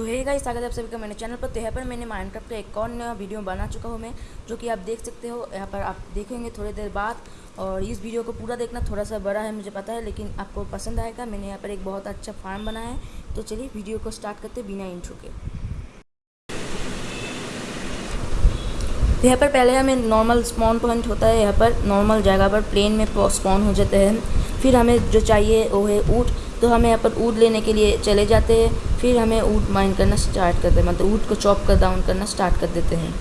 तो है गाइस, स्वागत है आप सभी का मेरे चैनल पर। तो यहाँ पर मैंने माइनक्राफ्ट का एक और नया वीडियो बना चुका हूँ मैं, जो कि आप देख सकते हो। यहाँ पर आप देखेंगे थोड़ी देर बाद, और इस वीडियो को पूरा देखना, थोड़ा सा बड़ा है मुझे पता है, लेकिन आपको पसंद आएगा। मैंने यहाँ पर एक बहुत अच्छा फार्म बनाया है। तो चलिए वीडियो को स्टार्ट करते बिना इंट्रो के। तो यहाँ पर पहले हमें नॉर्मल स्पॉन पॉइंट होता है। यहाँ पर नॉर्मल जगह पर प्लेन में स्पॉन हो जाते हैं। फिर हमें जो चाहिए वो है ऊँट। तो हमें यहाँ पर ऊँट लेने के लिए चले जाते हैं। फिर हमें ऊँट माइन करना स्टार्ट करते हैं मतलब ऊँट को चॉप कर डाउन करना स्टार्ट कर देते हैं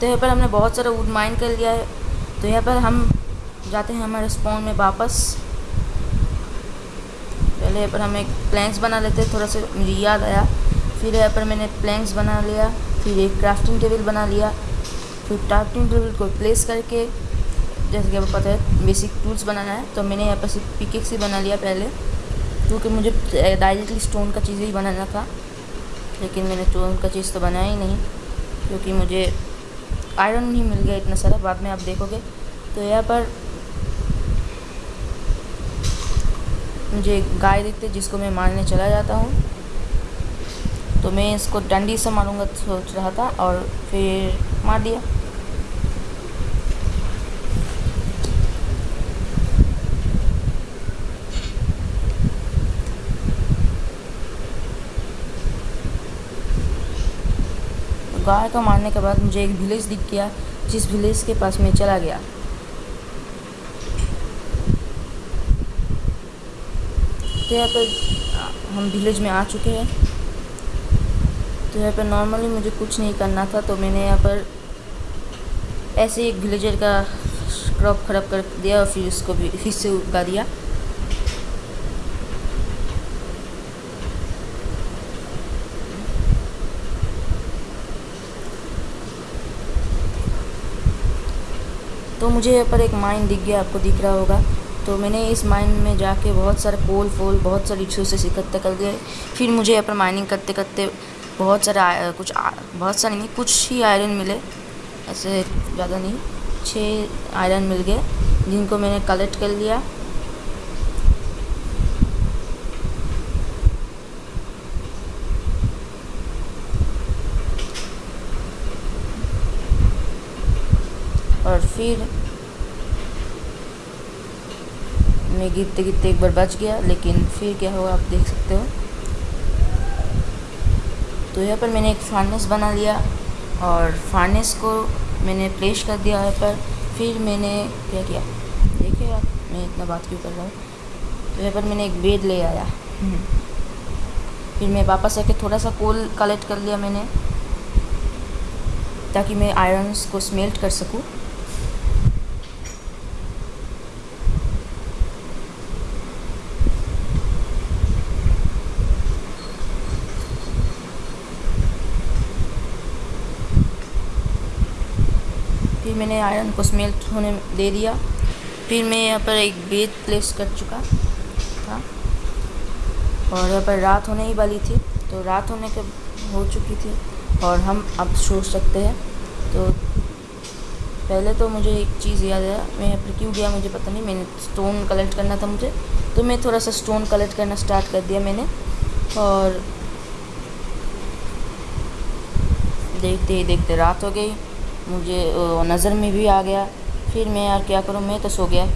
तो यहाँ पर हमने बहुत सारा वुड माइन कर लिया है। तो यहाँ पर हम जाते हैं हमारे स्पॉन में वापस। पहले यहाँ पर हम एक प्लैंक्स बना लेते हैं, थोड़ा सा मुझे याद आया। फिर यहाँ पर मैंने प्लैंक्स बना लिया, फिर एक क्राफ्टिंग टेबल बना लिया, फिर क्राफ्टिंग टेबल को प्लेस करके, जैसे कि आपको पता है बेसिक टूल्स बनाना है। तो मैंने यहाँ पर सिर्फ़ पिकेक्स ही बना लिया पहले, क्योंकि मुझे डायरेक्टली स्टोन का चीज़ ही बनाना था। लेकिन मैंने स्टोन का चीज़ तो बनाया ही नहीं, क्योंकि मुझे आयरन नहीं मिल गया इतना सारा, बाद में आप देखोगे। तो यहाँ पर मुझे गाय दिखते जिसको मैं मारने चला जाता हूँ। तो मैं इसको डंडी से मारूँगा, सोच रहा था और फिर मार दिया। गाय को मारने के बाद मुझे एक विलेज दिख गया, जिस विलेज के पास मैं चला गया। तो यहाँ पर हम विलेज में आ चुके हैं। तो यहाँ पर नॉर्मली मुझे कुछ नहीं करना था तो मैंने यहाँ पर ऐसे एक विलेजर का क्रॉप खराब कर दिया और फिर उसको भी, फिर से उगा दिया। तो मुझे यहाँ पर एक माइन दिख गया आपको दिख रहा होगा। तो मैंने इस माइन में जाके बहुत सारे पोल फोल बहुत सारे रिसोर्सेस इकट्ठे कर दिए। फिर मुझे यहाँ पर माइनिंग करते करते बहुत सारे कुछ आ, बहुत सारे नहीं कुछ ही आयरन मिले। ऐसे ज़्यादा नहीं छः आयरन मिल गए जिनको मैंने कलेक्ट कर लिया। और फिर मैं गिरते गिरते एक बार बच गया लेकिन फिर क्या हुआ आप देख सकते हो। तो यहाँ पर मैंने एक फार्नेस बना लिया और फार्नेस को मैंने प्लेस कर दिया यहाँ पर। फिर मैंने क्या किया? देखिए आप मैं इतना बात क्यों कर रहा हूँ? तो यहाँ पर मैंने एक बेड ले आया। हम्म। फिर मैं वापस आके थोड़ा सा कोल कलेक्ट कर लिया मैंने ताकि मैं आयरन्स को स्मेल्ट कर सकूँ फिर मैंने आयरन को स्मेल्ट होने दे दिया। फिर मैं यहाँ पर एक बेड प्लेस कर चुका था। और यहाँ पर रात होने ही वाली थी तो रात होने के हो चुकी थी और हम अब सो सकते हैं। तो पहले तो मुझे एक चीज़ याद आया मैं यहाँ पर क्यों गया मुझे पता नहीं, मैंने स्टोन कलेक्ट करना था मुझे। तो मैं थोड़ा सा स्टोन कलेक्ट करना स्टार्ट कर दिया मैंने। और देखते ही देखते रात हो गई। मुझे नज़र में भी आ गया। फिर मैं यार, क्या करूँ? मैं तो सो गया।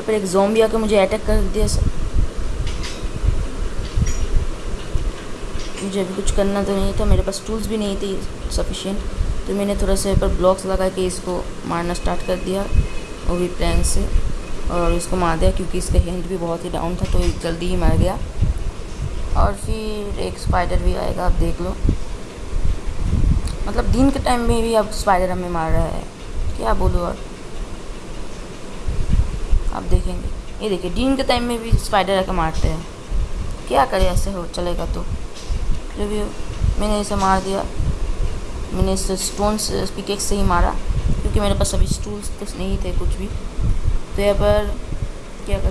पर एक जोम्बी आके मुझे अटैक कर दिया मुझे अभी कुछ करना तो नहीं था, मेरे पास टूल्स भी नहीं थी सफिशिएंट तो मैंने थोड़ा सा पर ब्लॉक्स लगा के इसको मारना स्टार्ट कर दिया वो भी प्लैंक से और इसको मार दिया क्योंकि इसका हैंड भी बहुत ही डाउन था तो जल्दी ही मर गया। और फिर एक स्पाइडर भी आएगा, आप देख लो। मतलब दिन के टाइम में भी अब स्पाइडर हमें मार रहा है। क्या बोलो और? आप देखेंगे। ये देखिए, दिन के टाइम में भी स्पाइडर आकर मारते हैं। क्या करें, ऐसे हो चलेगा तो। जो भी मैंने इसे मार दिया, मैंने इस स्टोन पिकेक से ही मारा, क्योंकि मेरे पास अभी स्टूल्स तो नहीं थे कुछ भी। तो यहाँ पर क्या कर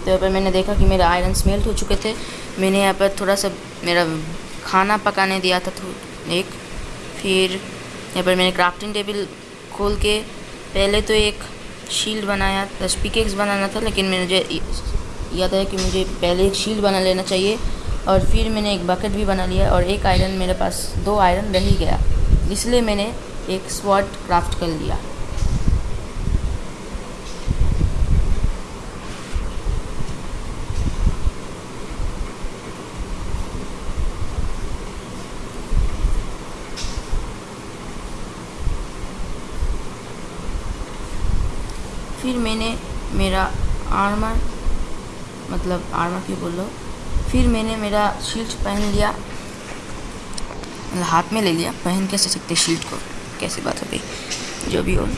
तो यहाँ पर मैंने देखा कि मेरे आयरन स्मेल्ट हो चुके थे। मैंने यहाँ पर थोड़ा सा मेरा खाना पकाने दिया था एक, फिर यहाँ पर मैंने क्राफ्टिंग टेबल खोल के, पहले तो एक शील्ड बनाया पिकेक्स बनाना था, लेकिन मुझे याद है कि मुझे पहले एक शील्ड बना लेना चाहिए और फिर मैंने एक बकेट भी बना लिया और एक आयरन मेरे पास, दो आयरन रह ही गया। इसलिए मैंने एक स्वॉट क्राफ्ट कर लिया। फिर मैंने मेरा आर्मर मतलब आर्मर क्यों बोलो फिर मैंने मेरा शील्ड पहन लिया। मतलब हाथ में ले लिया। पहन कैसे सकते शील्ड को। कैसी बात हो गई? जो भी हो।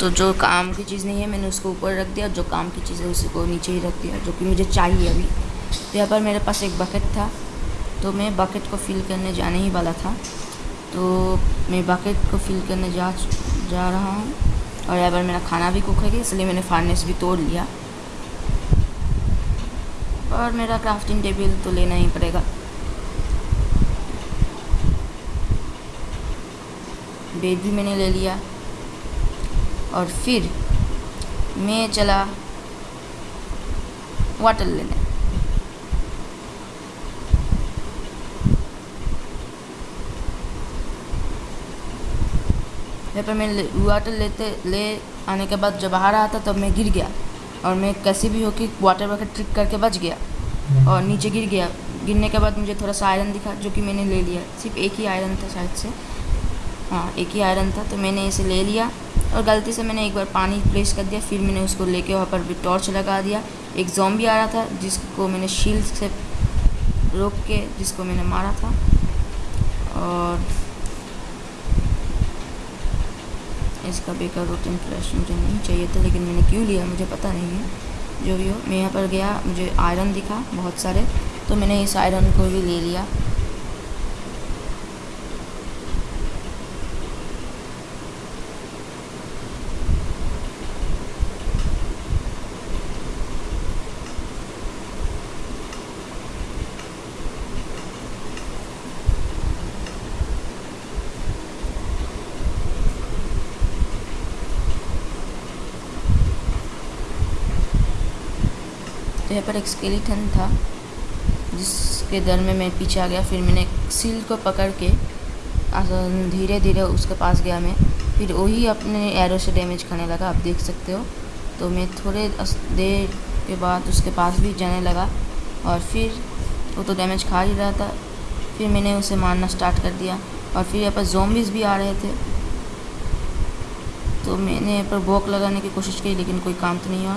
तो जो काम की चीज़ नहीं है, मैंने उसको ऊपर रख दिया। जो काम की चीज़ है, उसी को नीचे ही रख दिया, जो कि मुझे चाहिए अभी। तो यहाँ पर मेरे पास एक बकेट था। तो मैं बकेट को फिल करने जाने ही वाला था। तो मैं बकेट को फिल करने जा जा रहा हूँ। और यहाँ पर मेरा खाना भी कुक है इसलिए मैंने फार्नेस भी तोड़ लिया। और मेरा क्राफ्टिंग टेबल तो लेना ही पड़ेगा। बेड भी मैंने ले लिया। और फिर मैं चला वाटर लेने। यहाँ पर मैं वाटर लेते, ले आने के बाद जब बाहर था तब मैं गिर गया। और मैं कैसे भी होके वाटर बकेट ट्रिक करके बच गया। और नीचे गिर गया। गिरने के बाद मुझे थोड़ा सा आयरन दिखा, जो कि मैंने ले लिया। सिर्फ़ एक ही आयरन था शायद से। हाँ एक ही आयरन था तो मैंने इसे ले लिया। और गलती से मैंने एक बार पानी प्लेस कर दिया, फिर मैंने उसको लेके वहाँ पर भी टॉर्च लगा दिया। एक जॉम्बी आ रहा था, जिसको मैंने शील्ड से रोक के, जिसको मैंने मारा था। और इसका बेकार रूटीन फ्लैश मुझे नहीं चाहिए था, लेकिन मैंने क्यों लिया, मुझे पता नहीं है। जो भी हो, मैं यहाँ पर गया, मुझे आयरन दिखा, बहुत सारे। तो मैंने इस आयरन को भी ले लिया। यहाँ पर एक स्केलेटन था, जिसके दर में मैं पीछे आ गया। फिर मैंने सील को पकड़ के धीरे धीरे उसके पास गया मैं। फिर वही अपने एरो से डैमेज खाने लगा, आप देख सकते हो। तो मैं थोड़े देर के बाद उसके पास भी जाने लगा और फिर वो तो डैमेज खा ही रहा था। फिर मैंने उसे मारना स्टार्ट कर दिया और फिर यहाँ पर जोम्बिस भी आ रहे थे। तो मैंने यहाँ पर बॉक लगाने की कोशिश की, लेकिन कोई काम तो नहीं हुआ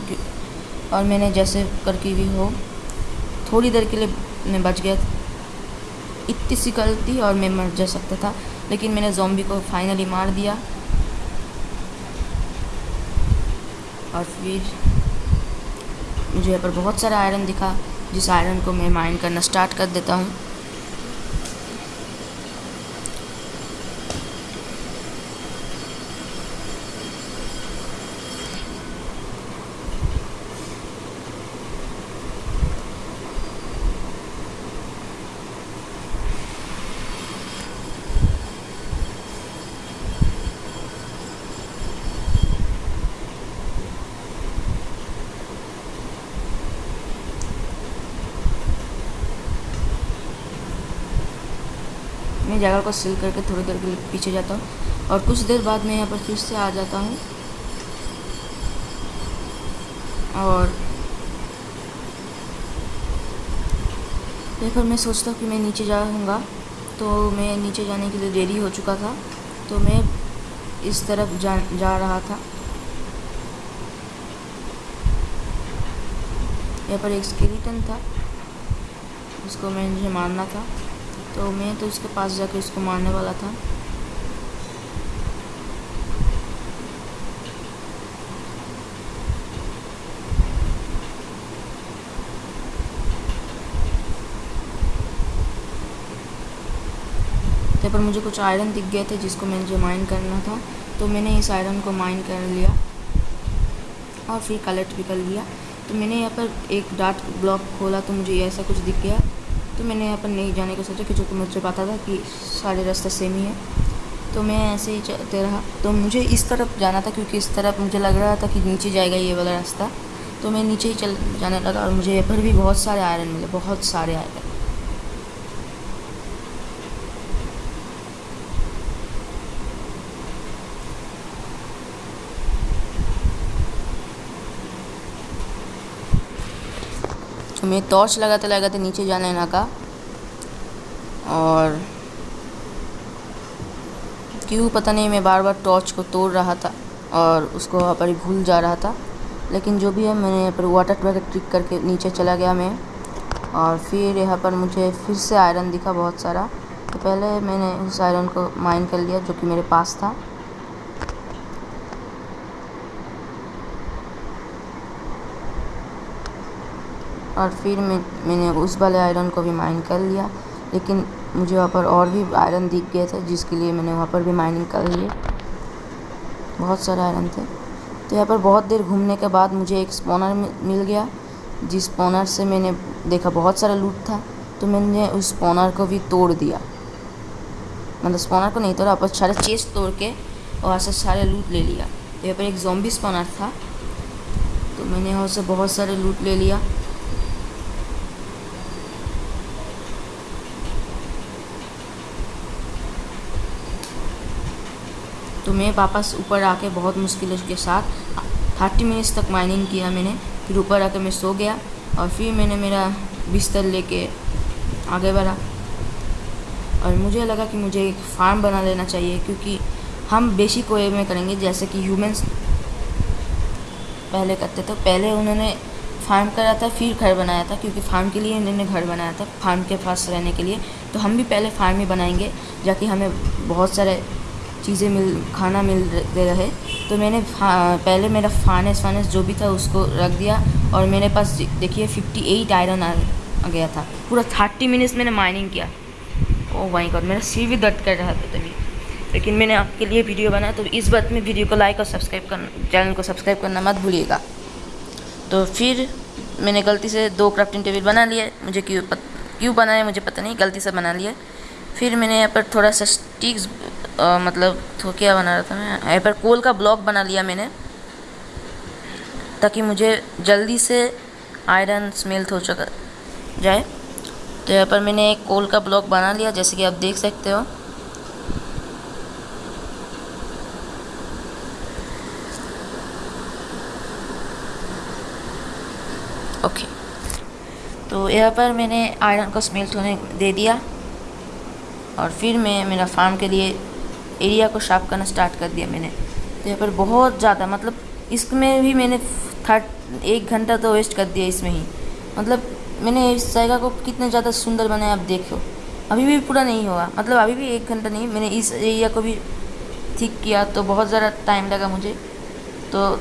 और मैंने जैसे करके भी हो, थोड़ी देर के लिए मैं बच गया। इतनी सी गलती और मैं मर जा सकता था, लेकिन मैंने जोम्बी को फाइनली मार दिया। और फिर मुझे यहाँ पर बहुत सारा आयरन दिखा, जिस आयरन को मैं माइंड करना स्टार्ट कर देता हूँ। जगह को सिल करके थोड़ी देर के लिए पीछे जाता हूँ। और कुछ देर बाद मैं यहाँ पर फिर से आ जाता हूँ। और फिर मैं सोचता हूँ कि मैं नीचे जाऊँगा। तो मैं नीचे जाने के लिए देरी हो चुका था। तो मैं इस तरफ़ जा जा रहा था। यहाँ पर एक स्केलेटन था। उसको मैं मुझे मारना था। तो मैं तो इसके पास जाकर इसको मारने वाला था। तो पर मुझे कुछ आयरन दिख गए थे जिसको मैंने जो माइन करना था तो मैंने इस आयरन को माइन कर लिया और फिर कलेक्ट भी कर लिया। तो मैंने यहाँ पर एक डार्ट ब्लॉक खोला तो मुझे ऐसा कुछ दिख गया। तो मैंने यहाँ पर नहीं जाने का सोचा क्योंकि मुझे पता था कि सारे रास्ते सेम ही है। तो मैं ऐसे ही चलते रहा। तो मुझे इस तरफ़ जाना था क्योंकि इस तरफ़ मुझे लग रहा था कि नीचे जाएगा ये वाला रास्ता। तो मैं नीचे ही चल जाने लगा और मुझे यहाँ पर भी बहुत सारे आयरन मिले, बहुत सारे आयरन तो मैं टॉर्च लगाते लगाते नीचे जाने लगा और क्यों पता नहीं, मैं बार बार टॉर्च को तोड़ रहा था और उसको वहाँ पर भूल जा रहा था। लेकिन जो भी है, मैंने यहाँ पर वाटर ट्रैक ट्रिक करके नीचे चला गया मैं। और फिर यहाँ पर मुझे फिर से आयरन दिखा बहुत सारा। तो पहले मैंने उस आयरन को माइन कर लिया, जो कि मेरे पास था। और फिर मैं, मैंने उस वाले आयरन को भी माइन कर लिया। लेकिन मुझे वहाँ पर और भी आयरन दिख गए थे, जिसके लिए मैंने वहाँ पर भी माइनिंग कर लिए। बहुत सारे आयरन थे। तो यहाँ पर बहुत देर घूमने के बाद मुझे एक स्पॉनर मिल गया, जिस स्पॉनर से मैंने देखा बहुत सारा लूट था। तो मैंने उस स्पॉनर को भी तोड़ दिया। मतलब स्पॉनर को नहीं तोड़ा, पर सारे चेस्ट तोड़ के वहाँ से सारे लूट ले लिया। यहाँ पर एक जॉम्बी स्पॉनर था। तो मैंने वहाँ से बहुत सारे लूट ले लिया। तो मैं वापस ऊपर आके बहुत मुश्किल के साथ थर्टी मिनट्स तक माइनिंग किया मैंने, फिर ऊपर आके मैं सो गया और फिर मैंने मेरा बिस्तर लेके आगे बढ़ा। और मुझे लगा कि मुझे एक फार्म बना लेना चाहिए, क्योंकि हम बेसिक वे में करेंगे जैसे कि ह्यूमंस पहले करते थे। पहले उन्होंने फार्म करा था, फिर घर बनाया था, क्योंकि फार्म के लिए इन्होंने घर बनाया था फार्म के पास रहने के लिए। तो हम भी पहले फार्म ही बनाएँगे, जाकि हमें बहुत सारे चीज़ें मिल, खाना मिल मिलते रहे। तो मैंने पहले मेरा फानेस फानेस जो भी था उसको रख दिया और मेरे पास देखिए फिफ्टी एट आयरन आ गया था। पूरा थर्टी मिनट्स मैंने माइनिंग किया। ओ माई गॉड मेरा सिर भी दर्द कर रहा था तभी। लेकिन मैंने आपके लिए वीडियो बनाया तो इस बात में वीडियो को लाइक और सब्सक्राइब करना चैनल को सब्सक्राइब करना मत भूलिएगा। तो फिर मैंने गलती से दो क्राफ्टिंग टेबल बना लिए, मुझे क्यों क्यों बनाया मुझे पता नहीं, गलती से बना लिया फिर मैंने यहाँ पर थोड़ा सा स्टिक्स मतलब तो क्या बना रहा था मैं। यहाँ पर कोल का ब्लॉक बना लिया मैंने, ताकि मुझे जल्दी से आयरन स्मेल्ट हो चुका, जाए। तो यहाँ पर मैंने एक कोल का ब्लॉक बना लिया, जैसे कि आप देख सकते हो। ओके। तो यहाँ पर मैंने आयरन को स्मेल्ट होने दे दिया, और फिर मैं, मेरा फार्म के लिए एरिया को साफ़ करना स्टार्ट कर दिया मैंने। तो यहाँ पर बहुत ज़्यादा मतलब इसमें भी मैंने थर्ट एक घंटा तो वेस्ट कर दिया इसमें ही। मतलब मैंने इस जगह को कितने ज़्यादा सुंदर बनाया, आप देखो। अभी भी पूरा नहीं हुआ मतलब अभी भी एक घंटा नहीं, मैंने इस एरिया को भी ठीक किया तो बहुत ज़्यादा टाइम लगा मुझे। तो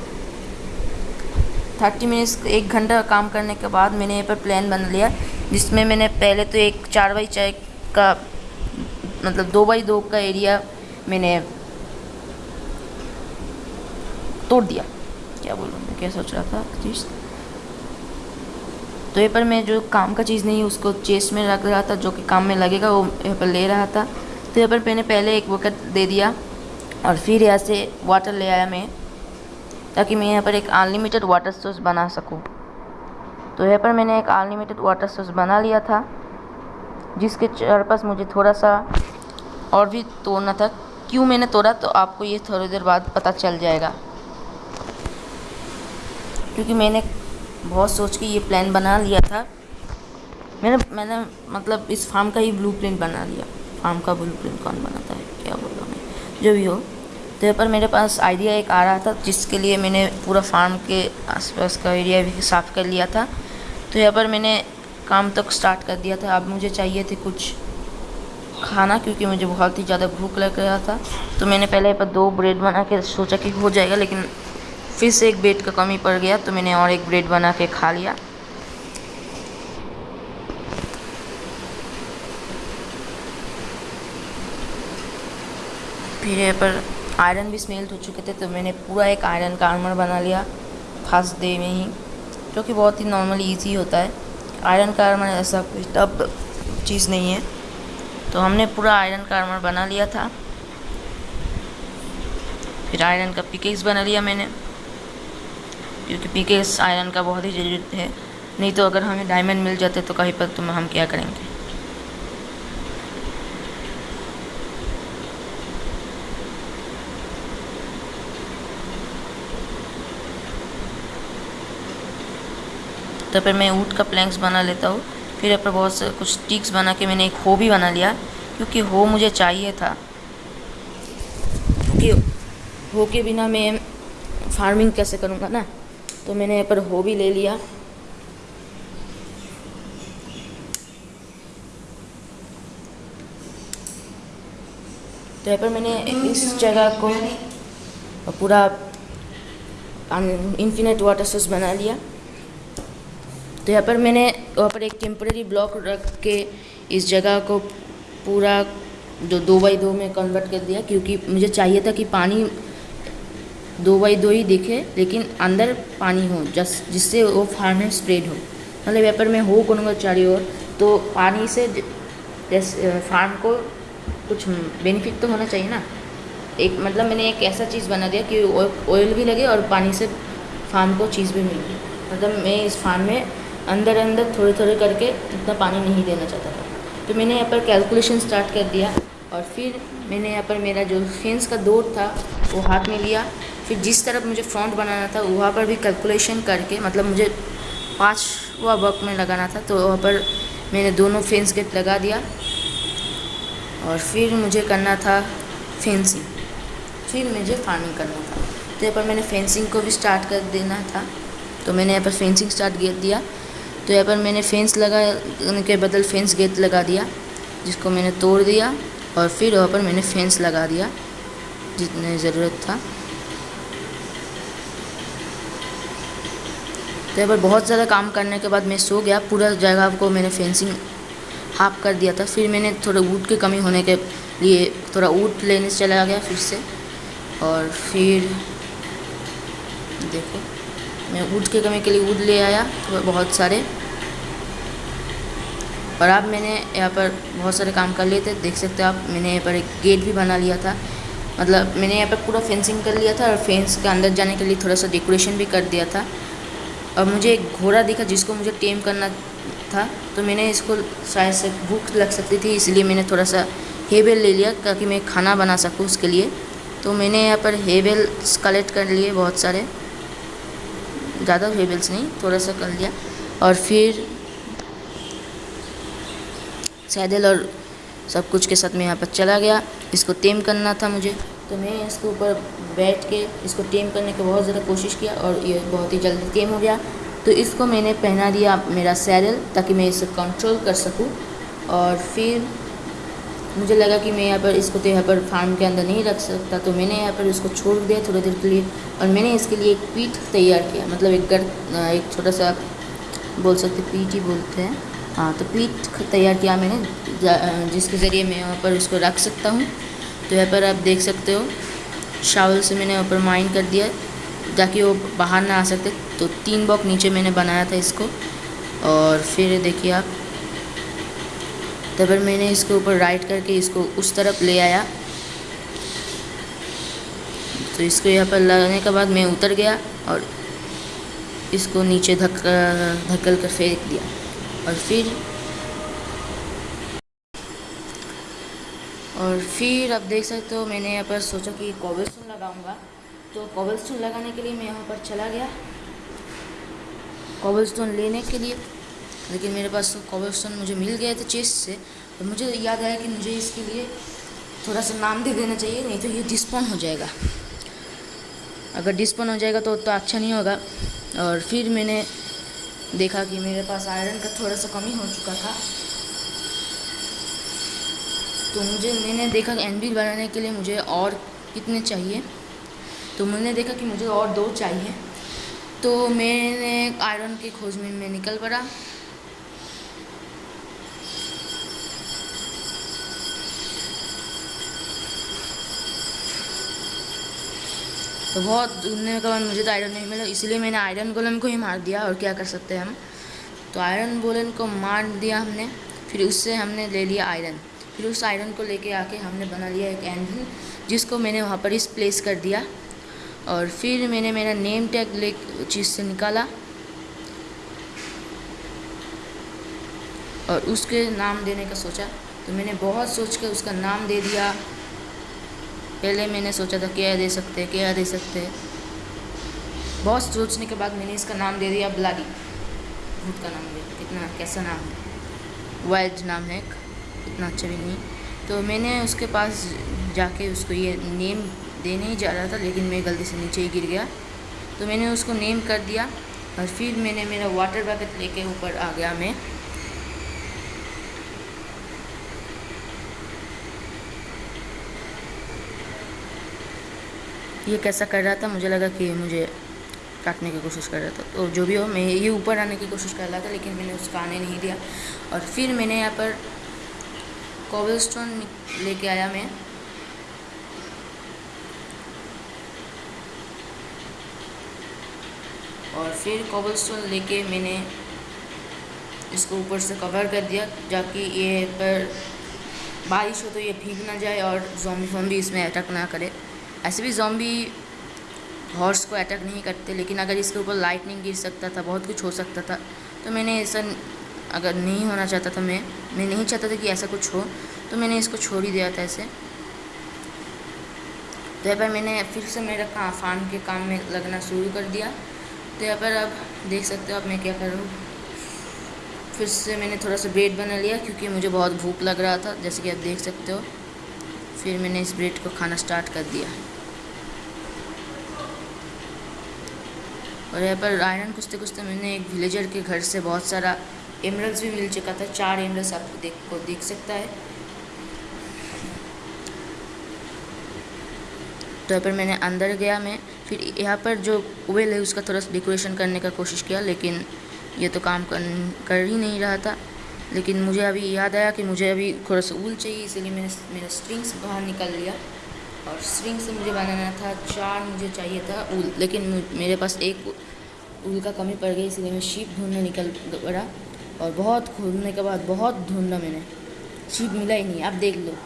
थर्टी मिनट्स एक घंटा काम करने के बाद मैंने यहाँ पर प्लान बना लिया, जिसमें मैंने पहले तो एक चार बाई चाय का मतलब दो बाई दो का एरिया मैंने तोड़ दिया। क्या बोलूँ मैं? क्या सोच रहा था? चीज़ तो यहाँ पर मैं जो काम का चीज़ नहीं, उसको चेस्ट में रख रहा था, जो कि काम में लगेगा, वो यहाँ पर ले रहा था। तो यहाँ पर मैंने पहले एक बकेट दे दिया और फिर यहाँ से वाटर ले आया मैं, ताकि मैं यहाँ पर एक अनलिमिटेड वाटर सोर्स बना सकूँ। तो यहाँ पर मैंने एक अनलिमिटेड वाटर सोर्स बना लिया था, जिसके चारपास मुझे थोड़ा सा और भी तोड़ना था। क्यों मैंने तोड़ा तो आपको ये थोड़ी देर बाद पता चल जाएगा। क्योंकि मैंने बहुत सोच के ये प्लान बना लिया था। मैंने मैंने मतलब इस फार्म का ही ब्लूप्रिंट बना लिया। फार्म का ब्लूप्रिंट कौन बनाता है, क्या बोल रहा मैं? जो भी हो। तो यहाँ पर मेरे पास आइडिया एक आ रहा था, जिसके लिए मैंने पूरा फार्म के आसपास का एरिया भी साफ़ कर लिया था। तो यहाँ पर मैंने काम तक स्टार्ट कर दिया था। अब मुझे चाहिए थे कुछ खाना क्योंकि मुझे बहुत ही ज़्यादा भूख लग रहा था। तो मैंने पहले पर दो ब्रेड बना के सोचा कि हो जाएगा, लेकिन फिर से एक ब्रेड का कमी पड़ गया तो मैंने और एक ब्रेड बना के खा लिया। फिर यहाँ पर आयरन भी स्मेल्ट हो चुके थे तो मैंने पूरा एक आयरन का आर्मर बना लिया फ़र्स्ट डे में ही, जो कि बहुत ही नॉर्मली, इजी होता है। आयरन का आर्मर ऐसा कोई टफ चीज़ नहीं है। तो हमने पूरा आयरन का आर्मर बना लिया था। फिर आयरन का पिकेस बना लिया मैंने। क्योंकि पिकेस आयरन का बहुत ही ज़रूरत है। नहीं तो अगर हमें डायमंड मिल जाते तो कहीं पर तो हम क्या करेंगे? तो फिर मैं ऊट का प्लैंक्स बना लेता हूँ। फिर यहाँ पर बहुत से कुछ स्टिक्स बना के मैंने एक हो भी बना लिया, क्योंकि हो मुझे चाहिए था। क्योंकि हो के बिना मैं फ़ार्मिंग कैसे करूँगा ना? तो मैंने यहाँ पर हो भी ले लिया। तो यहाँ पर मैंने इस जगह को पूरा इन्फिनेट वाटर सोर्स बना लिया। तो यहाँ पर मैंने वहाँ पर एक टेम्प्रेरी ब्लॉक रख के इस जगह को पूरा जो दो बाई दो में कन्वर्ट कर दिया, क्योंकि मुझे चाहिए था कि पानी दो बाई दो ही दिखे, लेकिन अंदर पानी हो, जस, जिससे वो फार्म में स्प्रेड हो। मतलब यहाँ पर मैं हो करूँगा चारी ओर तो पानी से फार्म को कुछ बेनिफिट तो होना चाहिए ना। एक मतलब मैंने एक ऐसा चीज़ बना दिया कि ऑयल भी लगे और पानी से फार्म को चीज़ भी मिले मतलब मैं इस फार्म में अंदर अंदर थोड़े थोड़े करके इतना पानी नहीं देना चाहता था। तो मैंने यहाँ पर कैलकुलेशन स्टार्ट कर दिया और फिर मैंने यहाँ पर मेरा जो फेंस का दौर था, वो हाथ में लिया। फिर जिस तरफ़ मुझे फ्रंट बनाना था, वहाँ पर भी कैलकुलेशन करके मतलब मुझे पाँचवा वर्क में लगाना था तो वहाँ पर मैंने दोनों फेंस गेट लगा दिया और फिर मुझे करना था फेंसिंग फिर मुझे फ़ार्मिंग करना था। तो यहाँ पर मैंने फेंसिंग को भी स्टार्ट कर देना था। तो मैंने यहाँ पर फेंसिंग स्टार्ट कर दिया। तो यहाँ पर मैंने फेंस लगाने के बदल फेंस गेट लगा दिया, जिसको मैंने तोड़ दिया और फिर वहाँ पर मैंने फेंस लगा दिया, जितने ज़रूरत था। तो यहाँ पर बहुत ज़्यादा काम करने के बाद मैं सो गया, पूरा जगह को मैंने फेंसिंग हाफ़ कर दिया था। फिर मैंने थोड़ा ऊट की कमी होने के लिए थोड़ा ऊट लेने चला गया फिर से। और फिर देखो। मैं ऊट के कमी के लिए ऊट ले आया तो बहुत सारे। और अब मैंने यहाँ पर बहुत सारे काम कर लिए थे, देख सकते हो आप, मैंने यहाँ पर एक गेट भी बना लिया था। मतलब मैंने यहाँ पर पूरा फेंसिंग कर लिया था और फेंस के अंदर जाने के लिए थोड़ा सा डेकोरेशन भी कर दिया था। और मुझे एक घोड़ा दिखा जिसको मुझे टेम करना था तो मैंने इसको शायद से भूख लग सकती थी, इसलिए मैंने थोड़ा सा हेवेल ले लिया ताकि मैं खाना बना सकूँ उसके लिए। तो मैंने यहाँ पर हेवेल कलेक्ट कर लिए बहुत सारे। ज़्यादा वेबल्स नहीं थोड़ा सा कर लिया। और फिर सैदल और सब कुछ के साथ मैं यहाँ पर चला गया। इसको टेम करना था मुझे। तो मैं इसके ऊपर बैठ के इसको टेम करने की बहुत ज़्यादा कोशिश किया और ये बहुत ही जल्दी टेम हो गया। तो इसको मैंने पहना दिया मेरा सैडल ताकि मैं इसे कंट्रोल कर सकूँ। और फिर मुझे लगा कि मैं यहाँ पर इसको तो यहाँ पर फार्म के अंदर नहीं रख सकता तो मैंने यहाँ पर इसको छोड़ दिया थोड़ी देर के लिए और मैंने इसके लिए एक पीठ तैयार किया मतलब एक गर एक छोटा सा बोल सकते पीठ ही बोलते हैं। हाँ तो पीठ तैयार किया मैंने जिसके ज़रिए मैं यहाँ पर इसको रख सकता हूँ। तो यहाँ पर आप देख सकते हो शावल से मैंने यहाँ पर माइन कर दिया, ताकि वो बाहर ना आ सकते। तो तीन बॉक नीचे मैंने बनाया था इसको, और फिर देखिए आप तब मैंने इसके ऊपर राइट करके इसको उस तरफ़ ले आया। तो इसको यहाँ पर लगाने के बाद मैं उतर गया और इसको नीचे धक धक्कल कर फेंक दिया। और फिर और फिर आप देख सकते हो मैंने यहाँ पर सोचा कि कोबलस्टोन लगाऊँगा। तो कोबलस्टोन लगाने के लिए मैं यहाँ पर चला गया। कोबलस्टोन लेने के लिए लेकिन मेरे पास तो कोबलस्टोन मुझे मिल गए थे चेस्ट से और मुझे याद आया कि मुझे इसके लिए थोड़ा सा नाम दे देना चाहिए, नहीं तो ये डिस्पोन हो जाएगा। अगर डिस्पोन हो जाएगा तो तो अच्छा नहीं होगा। और फिर मैंने देखा कि मेरे पास आयरन का थोड़ा सा कमी हो चुका था। तो मुझे, मैंने देखा कि एनबिल बनाने के लिए मुझे और कितने चाहिए। तो मैंने देखा कि मुझे और दो चाहिए। तो मैंने आयरन की खोज में, मैं निकल पड़ा। तो बहुत ढूँढने के बाद मुझे तो आयरन नहीं मिला, इसलिए मैंने आयरन गोलम को ही मार दिया, और क्या कर सकते हैं हम? तो आयरन गोलम को मार दिया हमने, फिर उससे हमने ले लिया आयरन फिर उस आयरन को लेके आके हमने बना लिया एक एंजल जिसको मैंने वहाँ पर इस प्लेस कर दिया। और फिर मैंने मेरा नेम टैग ले, चीज़ से निकाला। और उसके नाम देने का सोचा। तो मैंने बहुत सोच कर उसका नाम दे दिया। पहले मैंने सोचा था क्या दे सकते क्या दे सकते। बहुत सोचने के बाद मैंने इसका नाम दे दिया ब्लाडी। भूत का नाम दे, कितना कैसा नाम है। वाइल्ड नाम है इतना अच्छा भी नहीं। तो मैंने उसके पास जाके उसको ये नेम देने ही जा रहा था, लेकिन मैं गलती से नीचे ही गिर गया। तो मैंने उसको नेम कर दिया, और फिर मैंने मेरा वाटर बकेट लेके ऊपर आ गया मैं। ये कैसा कर रहा था? मुझे लगा कि मुझे काटने की कोशिश कर रहा था। तो जो भी हो, मैं ये ऊपर आने की कोशिश कर रहा था, लेकिन मैंने उसका आने नहीं दिया। और फिर मैंने यहाँ पर कॉबल स्टोन लेके आया मैं। और फिर कॉबल स्टोन लेके मैंने इसको ऊपर से कवर कर दिया, जाकि ये पर बारिश हो तो ये भीग ना जाए और जॉम्बी फॉम्बी इसमें अटैक ना करे। ऐसे भी जॉम्बी हॉर्स को अटैक नहीं करते, लेकिन अगर इसके ऊपर लाइटनिंग गिर सकता था, बहुत कुछ हो सकता था तो मैंने ऐसा अगर नहीं होना चाहता था मैं मैं नहीं चाहता था कि ऐसा कुछ हो तो मैंने इसको छोड़ ही दिया था ऐसे। तो यहाँ पर मैंने फिर से मेरा काम फार्म के काम में लगना शुरू कर दिया। तो यहाँ पर अब देख सकते हो अब मैं क्या कर रहा हूँ। फिर से मैंने थोड़ा सा ब्रेड बना लिया, क्योंकि मुझे बहुत भूख लग रहा था, जैसे कि आप देख सकते हो। फिर मैंने इस ब्रेड को खाना स्टार्ट कर दिया। और यहाँ पर आयरन कुछते कुछते मैंने एक विलेजर के घर से बहुत सारा एमरल्स भी मिल चुका था। चार एमरल्स आपको देख, को देख सकता है। तो यहाँ पर मैंने अंदर गया मैं। फिर यहाँ पर जो वेल है, उसका थोड़ा सा डेकोरेशन करने का कोशिश किया, लेकिन ये तो काम कर कर ही नहीं रहा था। लेकिन मुझे अभी याद आया कि मुझे अभी थोड़ा सा ऊल चाहिए, इसलिए मैंने मेरा स्ट्रिंग्स बाहर निकाल लिया। और स्ट्रिंग से मुझे बनाना था, चार मुझे चाहिए था ऊल, लेकिन मेरे पास एक उल का कमी पड़ गई, इसलिए मैं शीप ढूँढने निकल पड़ा और बहुत ढूँढने के बाद बहुत ढूंढना मैंने। शीप मिला ही नहीं, आप देख लो,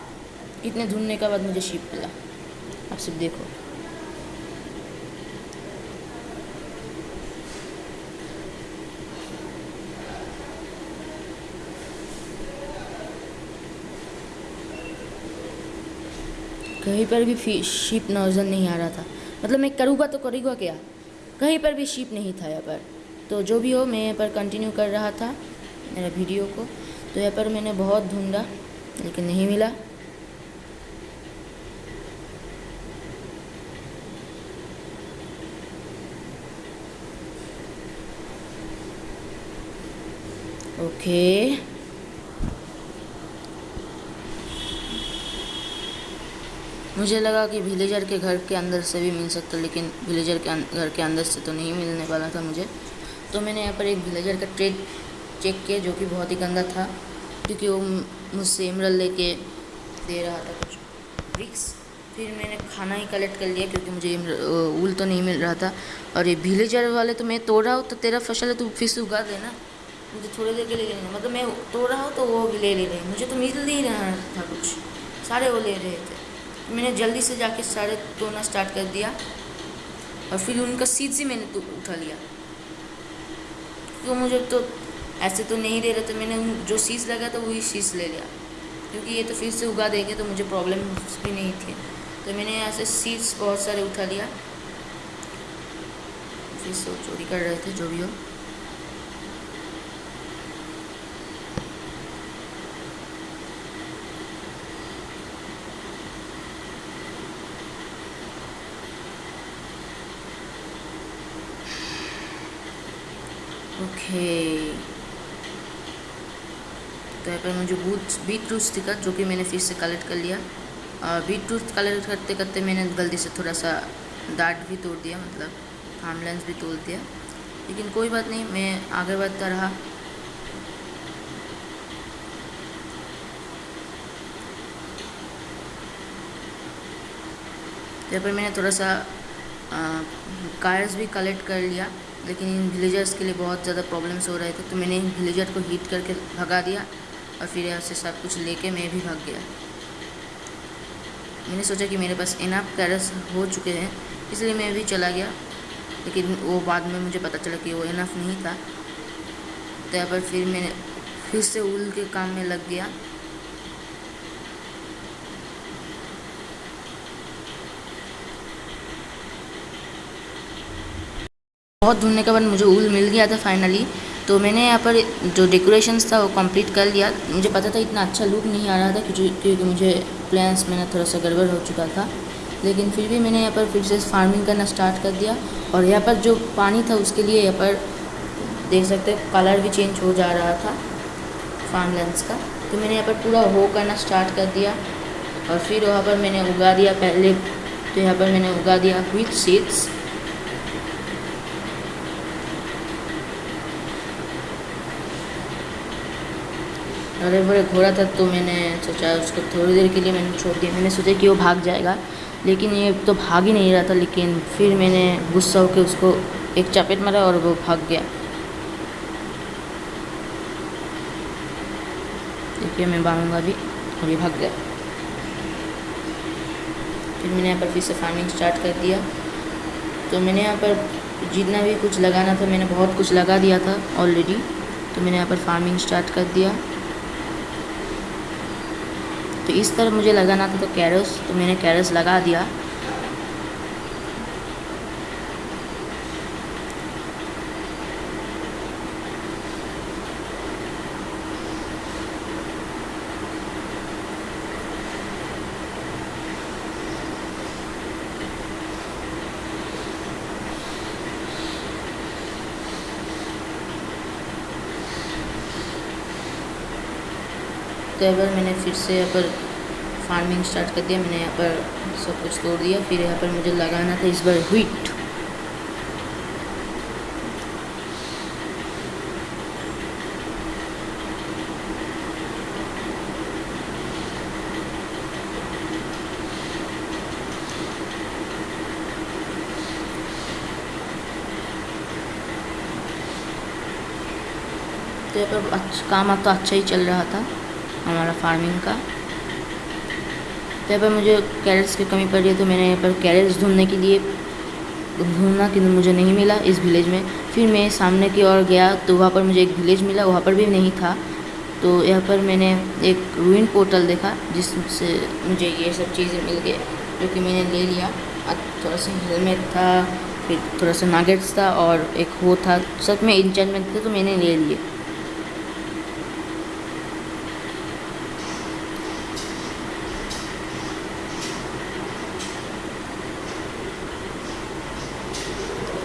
कितने ढूँढने के बाद मुझे शीप मिला। आप सब देखो। कहीं पर भी शीप नज़र नहीं आ रहा था। मतलब मैं करूँगा तो करूँगा क्या? कहीं पर भी शीप नहीं था यहाँ पर। तो जो भी हो, मैं यहाँ पर कंटिन्यू कर रहा था, मेरा वीडियो को। तो यहाँ पर मैंने बहुत ढूंढा, लेकिन नहीं मिला। ओके मुझे लगा कि विलेजर के घर के अंदर से भी मिल सकता, लेकिन विलेजर के घर के अंदर से तो नहीं मिलने वाला था मुझे। तो मैंने यहाँ पर एक विलेजर का ट्रेड चेक किया, जो कि बहुत ही गंदा था, क्योंकि वो मुझसे इमरल लेके दे रहा था कुछ ब्रिक्स फिर मैंने खाना ही कलेक्ट कर लिया, क्योंकि मुझे उल तो नहीं मिल रहा था। और ये विलेजर वाले तो मैं तोड़ रहा हूँ तो तेरा फ़सल है तो फिर उगा देना मुझे थोड़ी देर के लिए लेना मतलब मैं तोड़ रहा हूँ तो वो भी ले ले रहे मुझे तो मिल नहीं रहा था कुछ। सारे वो ले रहे थे। मैंने जल्दी से जाके सारे तोड़ना स्टार्ट कर दिया और फिर उनका सीड्स ही मैंने तो उठा लिया। तो मुझे तो ऐसे तो नहीं दे रहे थे, मैंने जो सीज लगा था वही सीज ले लिया। क्योंकि ये तो फिर से उगा देंगे तो मुझे प्रॉब्लम भी नहीं थी। तो मैंने यहाँ से सीड्स बहुत सारे उठा लिया। फिर से चोरी कर रहे थे, जो भी हो। ओके तो यहाँ पर मुझे बूट बीट रूट्स दिखा जो कि मैंने फिर से कलेक्ट कर लिया। और बीट रूट कलेक्ट करते करते मैंने गलती से थोड़ा सा दाट भी तोड़ दिया मतलब फार्मलैंड भी तोड़ दिया। लेकिन कोई बात नहीं, मैं आगे बढ़ता रहा। यहाँ पर मैंने थोड़ा सा कार्स भी कलेक्ट कर लिया। लेकिन इन विलेजर्स के लिए बहुत ज़्यादा प्रॉब्लम्स हो रहे थे तो मैंने इन विलेजर को हीट करके भगा दिया और फिर यहाँ से सब कुछ लेके मैं भी भाग गया। मैंने सोचा कि मेरे पास इनाफ कैरस हो चुके हैं, इसलिए मैं भी चला गया, लेकिन वो बाद में मुझे पता चला कि वो इनफ नहीं था। तो यहाँ पर फिर मैंने फिर से उल के काम में लग गया। बहुत ढूँढने के बाद मुझे ऊल मिल गया था फाइनली तो मैंने यहाँ पर जो डेकोरेशंस था वो कंप्लीट कर लिया। मुझे पता था इतना अच्छा लुक नहीं आ रहा था क्योंकि मुझे प्लान्स में ना थोड़ा सा गड़बड़ हो चुका था। लेकिन फिर भी मैंने यहाँ पर फिर से फ़ार्मिंग करना स्टार्ट कर दिया। और यहाँ पर जो पानी था उसके लिए यहाँ पर देख सकते कलर भी चेंज हो जा रहा था फार्म लेंस का। तो मैंने यहाँ पर पूरा हो करना स्टार्ट कर दिया। और फिर वहाँ पर मैंने उगा दिया पहले तो यहाँ पर मैंने उगा दिया विथ सीड्स अरे बड़े घोड़ा था तो मैंने सोचा उसको थोड़ी देर के लिए मैंने छोड़ दिया। मैंने सोचा कि वो भाग जाएगा, लेकिन ये तो भाग ही नहीं रहा था, लेकिन फिर मैंने गुस्सा होकर उसको एक चपेट मारा और वो भाग गया। देखिए, मैं बांधूँगा अभी अभी भाग गया। फिर मैंने यहाँ पर फिर से फ़ार्मिंग स्टार्ट कर दिया। तो मैंने यहाँ पर जितना भी कुछ लगाना था, मैंने बहुत कुछ लगा दिया था ऑलरेडी तो मैंने यहाँ पर फ़ार्मिंग स्टार्ट कर दिया। तो इस तरह मुझे लगाना था तो कैरस तो मैंने कैरस लगा दिया। तो एक बार मैंने फिर से यहाँ पर फ़ार्मिंग स्टार्ट कर दिया, मैंने यहाँ पर सब कुछ तोड़ दिया, फिर यहाँ पर मुझे लगाना था इस बार ह्वीट तो यहाँ पर अच्छा काम तो अच्छा ही चल रहा था। हमारा फ़ार्मिंग का। तो यहाँ पर मुझे कैरेट्स की कमी पड़ है तो मैंने यहाँ पर कैरेट्स ढूँढने के लिए ढूंढना कि मुझे नहीं मिला इस विलेज में। फिर मैं सामने की ओर गया तो वहाँ पर मुझे एक विलेज मिला, वहाँ पर भी नहीं था। तो यहाँ पर मैंने एक रूइन पोर्टल देखा जिससे मुझे ये सब चीज़ें मिल गई, जो कि मैंने ले लिया। थोड़ा सा हेलमेट था, फिर थोड़ा सा नागेट्स था और एक वो था। सब में इंचमेंट थे तो मैंने ले लिए।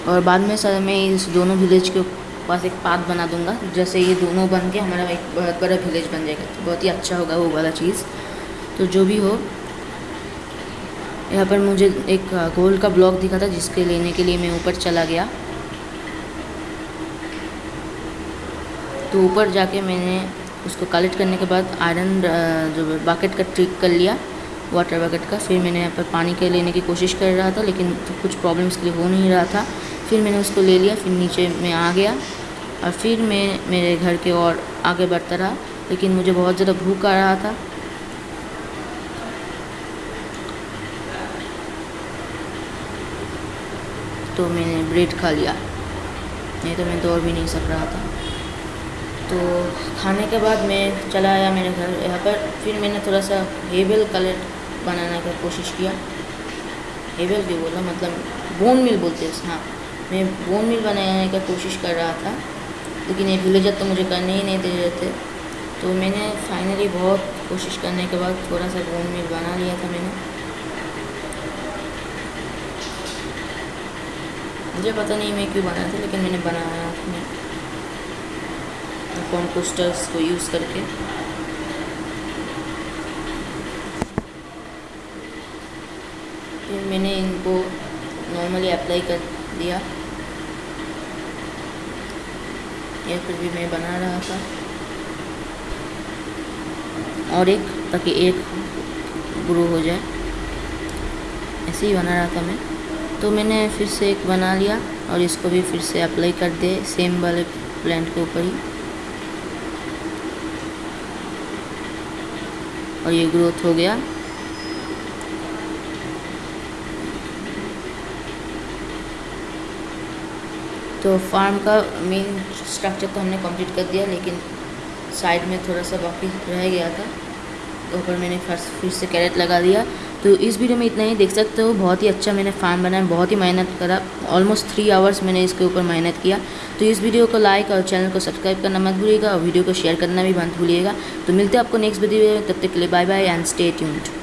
और बाद में सर मैं इस दोनों विलेज के पास एक पाथ बना दूँगा। जैसे ये दोनों बन के हमारा एक बहुत बड़ा विलेज बन जाएगा। तो बहुत ही अच्छा होगा वो वाला चीज़। तो जो भी हो, यहाँ पर मुझे एक गोल्ड का ब्लॉक दिखा था जिसके लेने के लिए मैं ऊपर चला गया। तो ऊपर जाके मैंने उसको कलेक्ट करने के बाद आयरन जो बाकेट का ट्रिक कर लिया वाटर बकेट का। फिर मैंने यहाँ पर पानी के लेने की कोशिश कर रहा था, लेकिन तो कुछ प्रॉब्लम्स के लिए हो नहीं रहा था। फिर मैंने उसको ले लिया, फिर नीचे मैं आ गया। और फिर मैं, मेरे घर के और आगे बढ़ता रहा, लेकिन मुझे बहुत ज़्यादा भूख आ रहा था। तो मैंने ब्रेड खा लिया। नहीं तो मैं दौड़ भी नहीं सक रहा था। तो खाने के बाद मैं चला आया मेरे घर यहाँ पर। फिर मैंने थोड़ा सा हेबल कलर बनाने का कोशिश किया। हेबल भी बोला? मतलब बोन मिल बोलते हैं हाँ। मैं बोन मिल बनाने का कोशिश कर रहा था, लेकिन ये विलेजर तो मुझे करने ही नहीं दे रहे थे। तो मैंने फाइनली बहुत कोशिश करने के बाद थोड़ा सा बोन मिल बना लिया था मैंने। मुझे पता नहीं मैं क्यों बनाया था, लेकिन मैंने बनाया अपने कॉम्पोस्टर्स को यूज़ करके। फिर मैंने इनको नॉर्मली अप्लाई कर दिया। या फिर भी मैं बना रहा था। और एक, ताकि एक ग्रो हो जाए। ऐसे ही बना रहा था मैं। तो मैंने फिर से एक बना लिया और इसको भी फिर से अप्लाई कर दे सेम वाले प्लांट के ऊपर ही। और ये ग्रोथ हो गया। तो फार्म का मेन स्ट्रक्चर तो हमने कंप्लीट कर दिया, लेकिन साइड में थोड़ा सा बाकी रह गया था। तो ऊपर मैंने फ़र्स्ट फिर से कैरेट लगा दिया। तो इस वीडियो में इतना ही। देख सकते हो, बहुत ही अच्छा मैंने फार्म बनाया, बहुत ही मेहनत करा। ऑलमोस्ट थ्री आवर्स मैंने इसके ऊपर मेहनत किया। तो इस वीडियो को लाइक और चैनल को सब्सक्राइब करना मत भूलिएगा और वीडियो को शेयर करना भी मत भूलिएगा। तो मिलते हैं आपको नेक्स्ट वीडियो में। तब तक के लिए bye bye and stay tuned